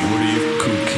What are you, cooking?